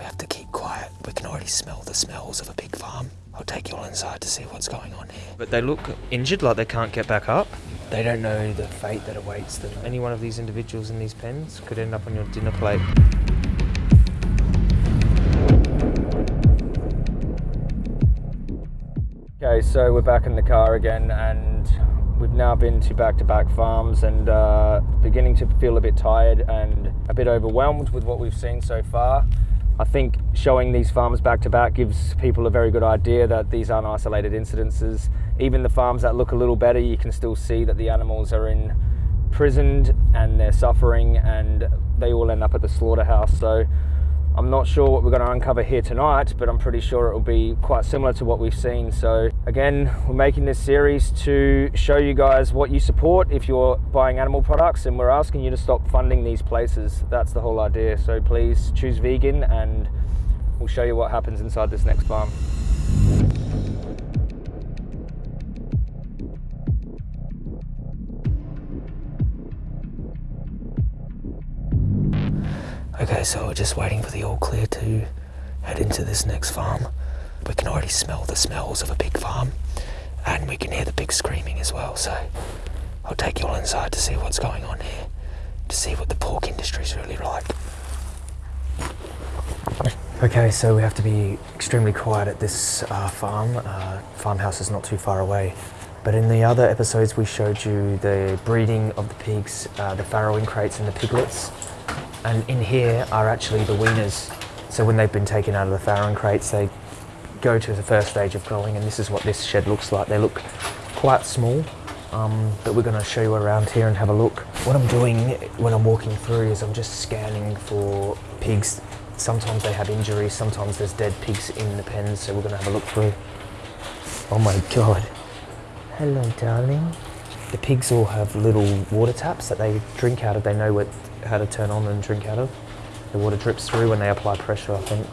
We have to keep quiet. We can already smell the smells of a big farm. I'll take you all inside to see what's going on here. But they look injured, like they can't get back up. They don't know the fate that awaits them. Any one of these individuals in these pens could end up on your dinner plate. Okay, so we're back in the car again, and we've now been to back-to-back farms, and uh, beginning to feel a bit tired and a bit overwhelmed with what we've seen so far. I think showing these farms back to back gives people a very good idea that these aren't isolated incidences. Even the farms that look a little better, you can still see that the animals are in prisoned and they're suffering, and they all end up at the slaughterhouse. So I'm not sure what we're going to uncover here tonight, but I'm pretty sure it will be quite similar to what we've seen. So, again, we're making this series to show you guys what you support if you're buying animal products, and we're asking you to stop funding these places. That's the whole idea. So, please choose vegan, and we'll show you what happens inside this next farm. Okay, so we're just waiting for the all clear to head into this next farm. We can already smell the smells of a big farm, and we can hear the big screaming as well. So I'll take you all inside to see what's going on here, to see what the pork industry is really like. Okay, so we have to be extremely quiet at this uh, farm. Uh, farmhouse is not too far away. But in the other episodes, we showed you the breeding of the pigs, uh, the farrowing crates and the piglets. And in here are actually the weaners. So when they've been taken out of the farrowing crates, they go to the first stage of growing, and this is what this shed looks like. They look quite small, um, but we're going to show you around here and have a look. What I'm doing when I'm walking through is I'm just scanning for pigs. Sometimes they have injuries, sometimes there's dead pigs in the pens, so we're going to have a look through. Oh my god. Hello, darling. The pigs all have little water taps that they drink out of. They know what, how to turn on and drink out of. The water drips through when they apply pressure, I think.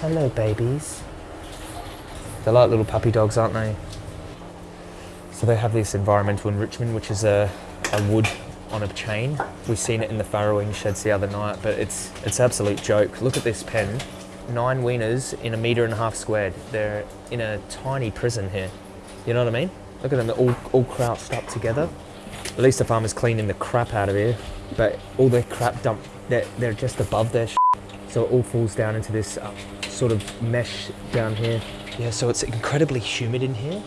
Hello, babies. They're like little puppy dogs, aren't they? So they have this environmental enrichment, which is a, a wood on a chain. We've seen it in the farrowing sheds the other night, but it's it's absolute joke. Look at this pen. Nine weaners in a metre and a half squared. They're in a tiny prison here. You know what I mean? Look at them, they're all, all crouched up together. At least the farmer's cleaning the crap out of here, but all their crap dump, they're, they're just above their sh- so it all falls down into this uh, sort of mesh down here. Yeah, so it's incredibly humid in here.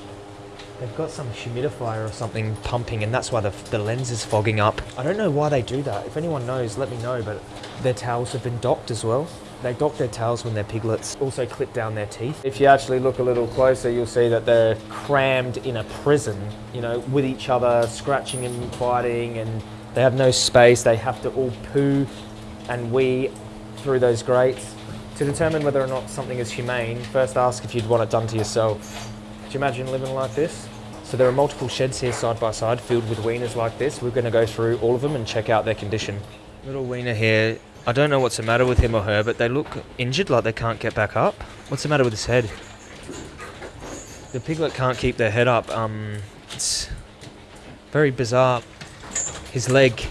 They've got some humidifier or something pumping, and that's why the, the lens is fogging up. I don't know why they do that. If anyone knows, let me know. But their towels have been docked as well. They dock their tails when they're piglets. Also clip down their teeth. If you actually look a little closer, you'll see that they're crammed in a prison, you know, with each other, scratching and fighting, and they have no space. They have to all poo and wee through those grates. To determine whether or not something is humane, first ask if you'd want it done to yourself. Could you imagine living like this? So there are multiple sheds here side by side filled with weaners like this. We're going to go through all of them and check out their condition. Little weaner here. I don't know what's the matter with him or her, but they look injured, like they can't get back up. What's the matter with his head? The piglet can't keep their head up. Um, it's very bizarre. His leg.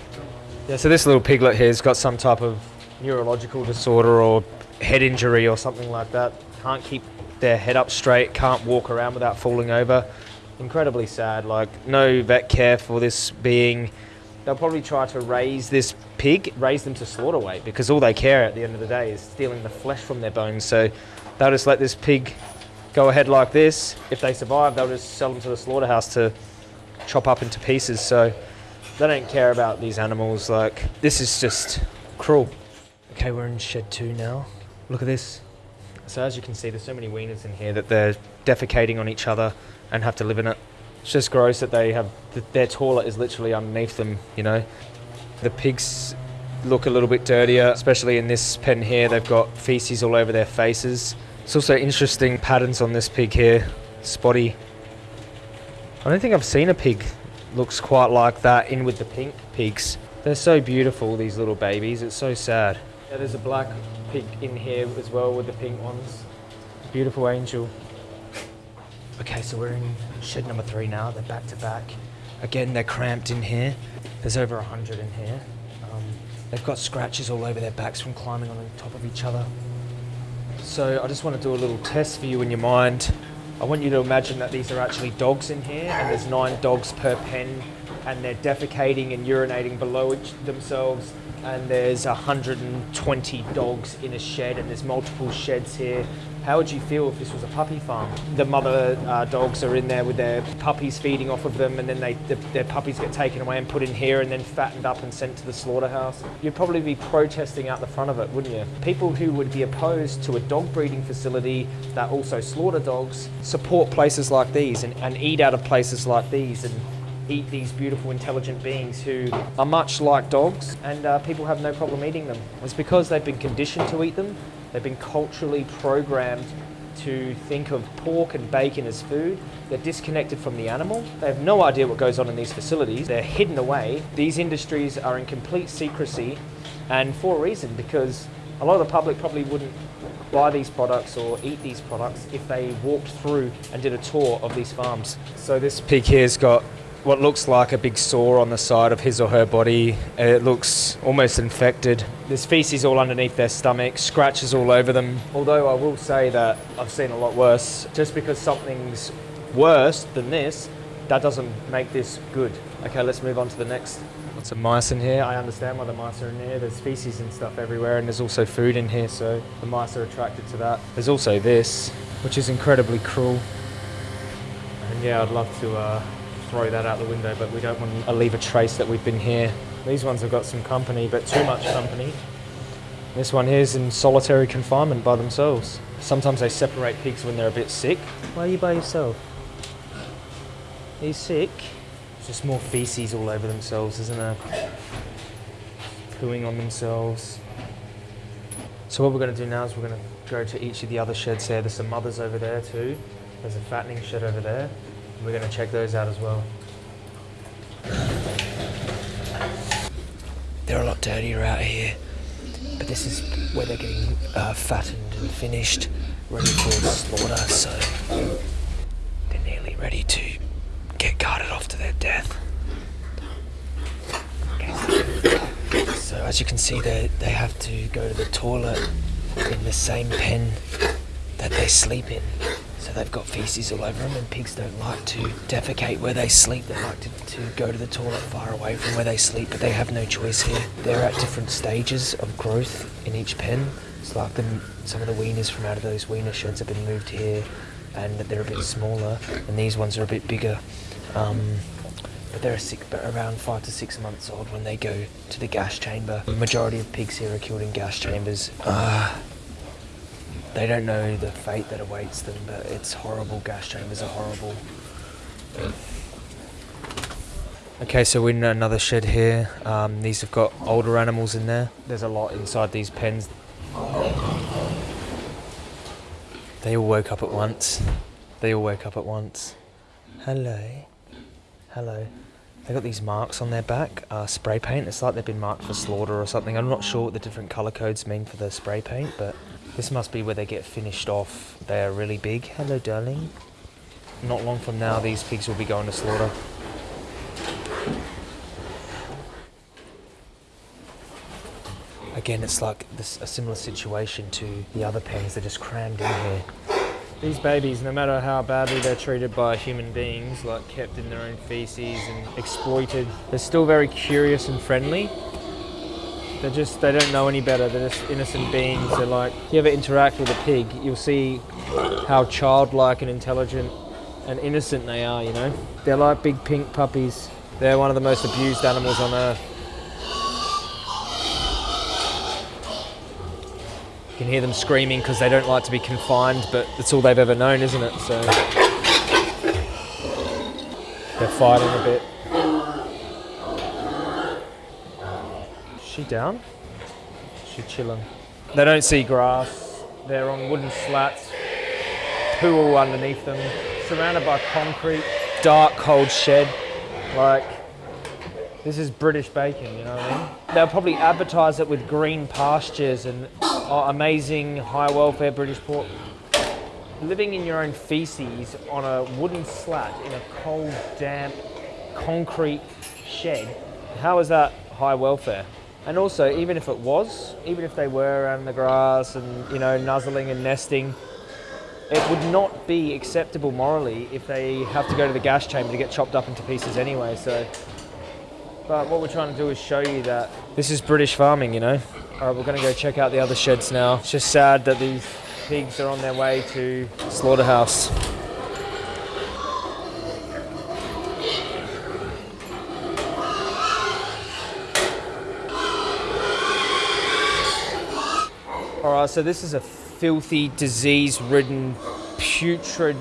Yeah, so this little piglet here's got some type of neurological disorder or head injury or something like that. Can't keep their head up straight, can't walk around without falling over. Incredibly sad. Like, no vet care for this being. They'll probably try to raise this pig, raise them to slaughter weight, because all they care at the end of the day is stealing the flesh from their bones. So they'll just let this pig go ahead like this. If they survive, they'll just sell them to the slaughterhouse to chop up into pieces. So they don't care about these animals. Like, this is just cruel. Okay, we're in shed two now. Look at this. So as you can see, there's so many weaners in here that they're defecating on each other and have to live in it. It's just gross that they have their toilet is literally underneath them. You know, the pigs look a little bit dirtier, especially in this pen here. They've got feces all over their faces. It's also interesting patterns on this pig here, spotty. I don't think I've seen a pig looks quite like that in with the pink pigs. They're so beautiful, these little babies. It's so sad. Yeah, there's a black pig in here as well with the pink ones. Beautiful angel. Okay, so we're in shed number three now. They're back to back. Again, they're cramped in here. There's over a hundred in here. Um, They've got scratches all over their backs from climbing on top of each other. So I just want to do a little test for you in your mind. I want you to imagine that these are actually dogs in here, and there's nine dogs per pen, and they're defecating and urinating below themselves. And there's 120 dogs in a shed, and there's multiple sheds here. How would you feel if this was a puppy farm? The mother uh, dogs are in there with their puppies feeding off of them, and then they, the, their puppies get taken away and put in here, and then fattened up and sent to the slaughterhouse. You'd probably be protesting out the front of it, wouldn't you? People who would be opposed to a dog breeding facility that also slaughter dogs support places like these and, and eat out of places like these and eat these beautiful, intelligent beings who are much like dogs, and uh, people have no problem eating them. It's because they've been conditioned to eat them. They've been culturally programmed to think of pork and bacon as food. They're disconnected from the animal. They have no idea what goes on in these facilities. They're hidden away. These industries are in complete secrecy, and for a reason, because a lot of the public probably wouldn't buy these products or eat these products if they walked through and did a tour of these farms. So this pig here's got what looks like a big sore on the side of his or her body. It looks almost infected. There's feces all underneath their stomach, scratches all over them. Although I will say that I've seen a lot worse. Just because something's worse than this, that doesn't make this good. Okay, let's move on to the next. Lots of mice in here. I understand why the mice are in here. There's feces and stuff everywhere, and there's also food in here, so the mice are attracted to that. There's also this, which is incredibly cruel. And yeah, I'd love to uh, throw that out the window, but we don't want to leave a trace that we've been here. These ones have got some company, but too much company. This one here's in solitary confinement by themselves. Sometimes they separate pigs when they're a bit sick. Why are you by yourself? Are you sick? It's just more feces all over themselves, isn't there? Pooing on themselves. So what we're going to do now is we're going to go to each of the other sheds there. There's some mothers over there too. There's a fattening shed over there. We're going to check those out as well. They're a lot dirtier out here, but this is where they're getting uh, fattened and finished, ready for slaughter. So they're nearly ready to get carted off to their death. Okay. So as you can see, they they have to go to the toilet in the same pen that they sleep in. So they've got feces all over them, and pigs don't like to defecate where they sleep. They like to, to go to the toilet far away from where they sleep, but they have no choice here. They're at different stages of growth in each pen. It's like them, some of the weaners from out of those weaner sheds have been moved here, and they're a bit smaller, and these ones are a bit bigger. Um, but they're six, around five to six months old when they go to the gas chamber. The majority of pigs here are killed in gas chambers. Uh, they don't know the fate that awaits them, but it's horrible. Gas chambers are horrible. Okay, so we're in another shed here. Um, these have got older animals in there. There's a lot inside these pens. They all woke up at once. They all woke up at once. Hello. Hello. They got these marks on their back, uh, spray paint. It's like they've been marked for slaughter or something. I'm not sure what the different colour codes mean for the spray paint, but this must be where they get finished off. They are really big. Hello, darling. Not long from now, these pigs will be going to slaughter. Again, it's like this, a similar situation to the other pens. They're just crammed in here. These babies, no matter how badly they're treated by human beings, like kept in their own feces and exploited, they're still very curious and friendly. They're just, they don't know any better. They're just innocent beings. They're like, if you ever interact with a pig, you'll see how childlike and intelligent and innocent they are, you know? They're like big pink puppies. They're one of the most abused animals on earth. You can hear them screaming because they don't like to be confined, but it's all they've ever known, isn't it? So they're fighting a bit. She down? She chilling. They don't see grass. They're on wooden slats. Poo all underneath them. Surrounded by concrete. Dark, cold shed. Like, this is British bacon, you know what I mean? They'll probably advertise it with green pastures and oh, amazing high welfare British pork. Living in your own feces on a wooden slat in a cold, damp, concrete shed, how is that high welfare? And also, even if it was, even if they were around the grass and you know nuzzling and nesting, it would not be acceptable morally if they have to go to the gas chamber to get chopped up into pieces anyway. So, but what we're trying to do is show you that this is British farming, you know. All right, we're going to go check out the other sheds now. It's just sad that these pigs are on their way to slaughterhouse. All right, so this is a filthy, disease-ridden, putrid,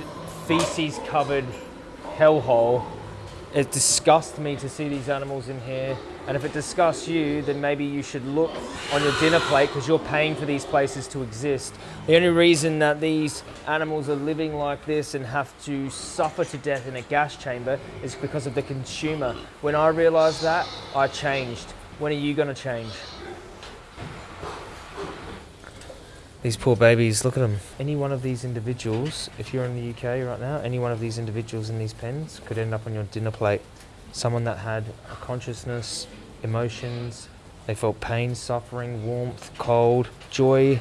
feces-covered hellhole. It disgusts me to see these animals in here. And if it disgusts you, then maybe you should look on your dinner plate because you're paying for these places to exist. The only reason that these animals are living like this and have to suffer to death in a gas chamber is because of the consumer. When I realized that, I changed. When are you going to change? These poor babies, look at them. Any one of these individuals, if you're in the UK right now, any one of these individuals in these pens could end up on your dinner plate. Someone that had a consciousness, emotions, they felt pain, suffering, warmth, cold, joy.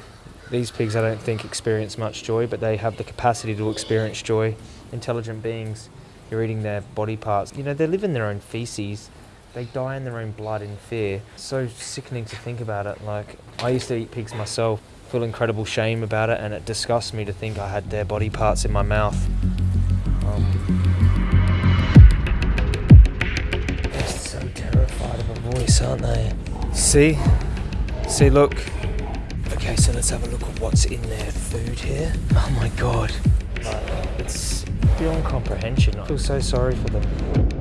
These pigs, I don't think, experience much joy, but they have the capacity to experience joy. Intelligent beings, you're eating their body parts. You know, they live in their own feces. They die in their own blood in fear. So sickening to think about it. Like, I used to eat pigs myself feel incredible shame about it, and it disgusts me to think I had their body parts in my mouth. Um, they're so terrified of a voice, aren't they? See? See, look. Okay, so let's have a look at what's in their food here. Oh my god. It's beyond comprehension. I feel so sorry for them.